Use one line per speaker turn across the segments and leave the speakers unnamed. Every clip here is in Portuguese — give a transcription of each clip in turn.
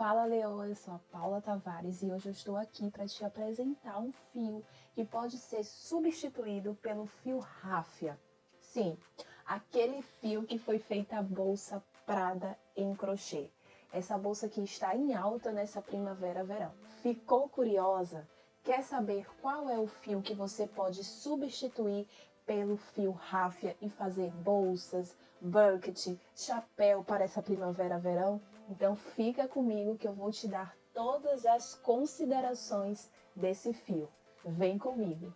Fala Leoa, eu sou a Paula Tavares e hoje eu estou aqui para te apresentar um fio que pode ser substituído pelo fio ráfia. Sim, aquele fio que foi feita a bolsa Prada em crochê. Essa bolsa que está em alta nessa primavera-verão. Ficou curiosa? Quer saber qual é o fio que você pode substituir pelo fio ráfia e fazer bolsas, bucket, chapéu para essa primavera-verão? Então fica comigo que eu vou te dar todas as considerações desse fio. Vem comigo!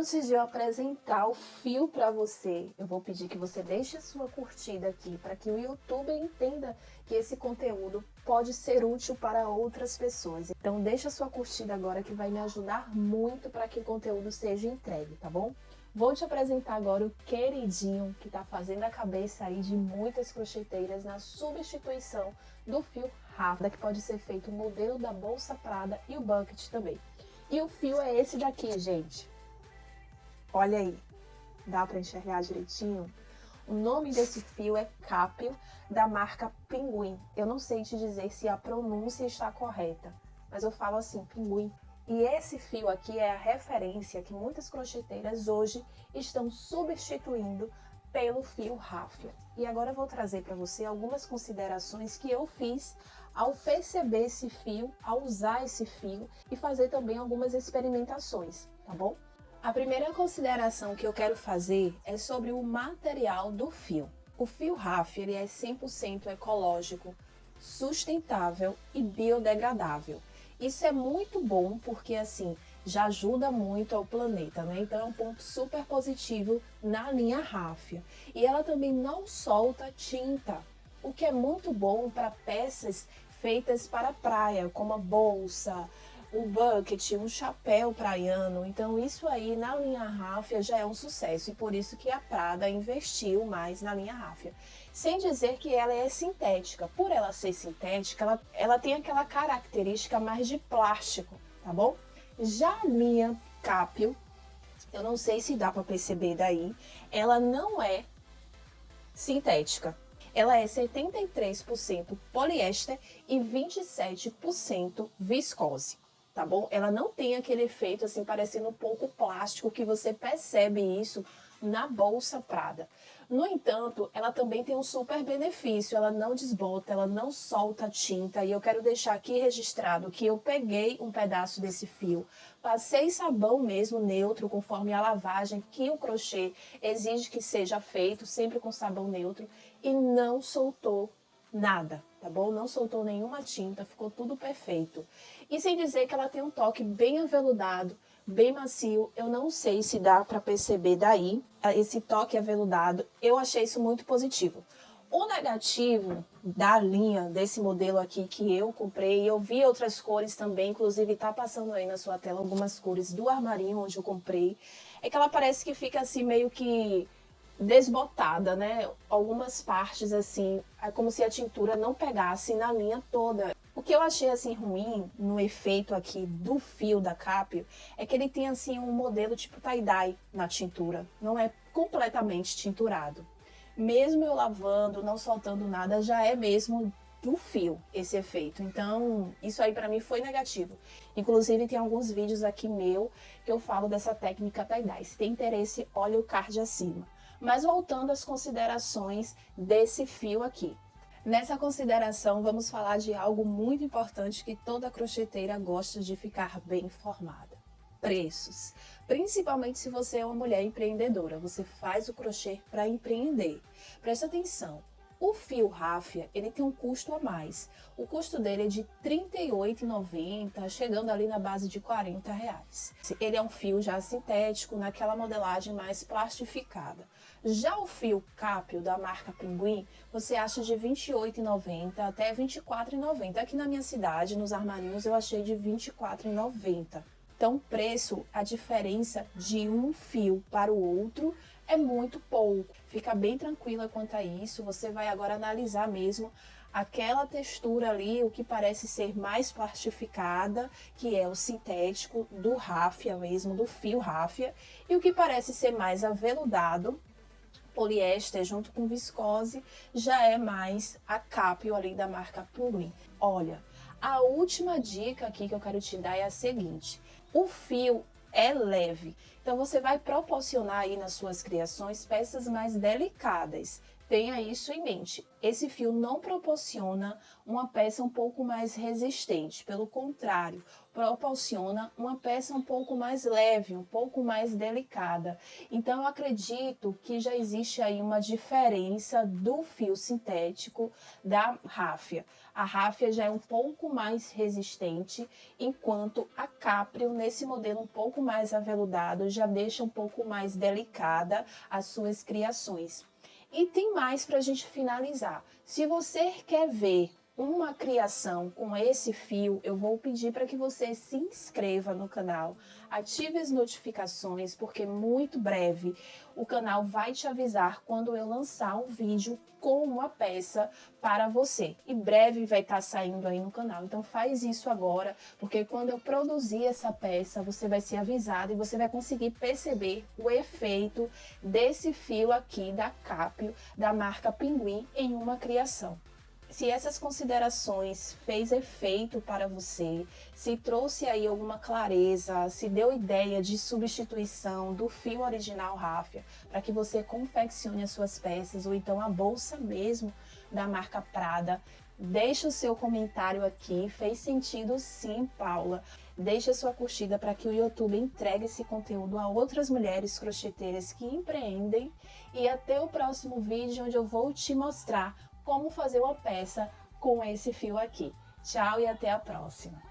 Antes de eu apresentar o fio para você, eu vou pedir que você deixe a sua curtida aqui para que o YouTube entenda que esse conteúdo pode ser útil para outras pessoas. Então deixa a sua curtida agora que vai me ajudar muito para que o conteúdo seja entregue, tá bom? Vou te apresentar agora o queridinho que está fazendo a cabeça aí de muitas crocheteiras na substituição do fio Rafda, que pode ser feito o modelo da bolsa Prada e o bucket também. E o fio é esse daqui, gente. Olha aí, dá para enxergar direitinho? O nome desse fio é Capio, da marca Pinguim. Eu não sei te dizer se a pronúncia está correta, mas eu falo assim, Pinguim. E esse fio aqui é a referência que muitas crocheteiras hoje estão substituindo pelo fio ráfia. E agora eu vou trazer para você algumas considerações que eu fiz ao perceber esse fio, ao usar esse fio e fazer também algumas experimentações, tá bom? A primeira consideração que eu quero fazer é sobre o material do fio. O fio ráfia ele é 100% ecológico, sustentável e biodegradável. Isso é muito bom porque assim já ajuda muito ao planeta, né? Então é um ponto super positivo na linha ráfia. E ela também não solta tinta, o que é muito bom para peças feitas para praia, como a bolsa, o bucket, um chapéu praiano. Então isso aí na linha ráfia já é um sucesso e por isso que a Prada investiu mais na linha ráfia. Sem dizer que ela é sintética. Por ela ser sintética, ela, ela tem aquela característica mais de plástico, tá bom? Já a linha Capio, eu não sei se dá para perceber daí, ela não é sintética. Ela é 73% poliéster e 27% viscose tá bom? Ela não tem aquele efeito assim parecendo um pouco plástico que você percebe isso na bolsa Prada. No entanto, ela também tem um super benefício, ela não desbota, ela não solta tinta e eu quero deixar aqui registrado que eu peguei um pedaço desse fio, passei sabão mesmo neutro conforme a lavagem que o crochê exige que seja feito, sempre com sabão neutro e não soltou nada, tá bom? Não soltou nenhuma tinta, ficou tudo perfeito. E sem dizer que ela tem um toque bem aveludado, bem macio, eu não sei se dá para perceber daí, esse toque aveludado, eu achei isso muito positivo. O negativo da linha desse modelo aqui que eu comprei, eu vi outras cores também, inclusive tá passando aí na sua tela algumas cores do armarinho onde eu comprei, é que ela parece que fica assim meio que desbotada, né? Algumas partes assim, é como se a tintura não pegasse na linha toda. O que eu achei assim ruim no efeito aqui do fio da Capio é que ele tem assim um modelo tipo tie-dye na tintura, não é completamente tinturado. Mesmo eu lavando, não soltando nada, já é mesmo do fio esse efeito. Então, isso aí para mim foi negativo. Inclusive, tem alguns vídeos aqui meu que eu falo dessa técnica tie-dye. Se tem interesse, olha o card acima. Mas voltando às considerações desse fio aqui. Nessa consideração, vamos falar de algo muito importante que toda crocheteira gosta de ficar bem informada. Preços. Principalmente se você é uma mulher empreendedora, você faz o crochê para empreender. Presta atenção, o fio ráfia, ele tem um custo a mais. O custo dele é de R$ 38,90, chegando ali na base de R$ reais. Ele é um fio já sintético, naquela modelagem mais plastificada. Já o fio Capio da marca Pinguim, você acha de R$ 28,90 até R$ 24,90. Aqui na minha cidade, nos armarinhos, eu achei de R$ 24,90. Então, preço, a diferença de um fio para o outro é muito pouco. Fica bem tranquila quanto a isso. Você vai agora analisar mesmo aquela textura ali, o que parece ser mais plastificada, que é o sintético do ráfia mesmo, do fio ráfia, e o que parece ser mais aveludado, poliéster junto com viscose, já é mais a Capio ali da marca Pinguim. Olha, a última dica aqui que eu quero te dar é a seguinte, o fio é leve, então você vai proporcionar aí nas suas criações peças mais delicadas, Tenha isso em mente. Esse fio não proporciona uma peça um pouco mais resistente, pelo contrário, proporciona uma peça um pouco mais leve, um pouco mais delicada. Então eu acredito que já existe aí uma diferença do fio sintético da ráfia. A ráfia já é um pouco mais resistente, enquanto a Caprio, nesse modelo um pouco mais aveludado, já deixa um pouco mais delicada as suas criações. E tem mais para a gente finalizar. Se você quer ver uma criação com esse fio, eu vou pedir para que você se inscreva no canal, ative as notificações, porque muito breve o canal vai te avisar quando eu lançar um vídeo com uma peça para você. E breve vai estar tá saindo aí no canal, então faz isso agora, porque quando eu produzir essa peça, você vai ser avisado e você vai conseguir perceber o efeito desse fio aqui da Capio, da marca Pinguim, em uma criação se essas considerações fez efeito para você, se trouxe aí alguma clareza, se deu ideia de substituição do fio original Ráfia, para que você confeccione as suas peças, ou então a bolsa mesmo da marca Prada, deixe o seu comentário aqui, fez sentido sim, Paula. Deixe a sua curtida para que o YouTube entregue esse conteúdo a outras mulheres crocheteiras que empreendem. E até o próximo vídeo, onde eu vou te mostrar como fazer uma peça com esse fio aqui. Tchau e até a próxima!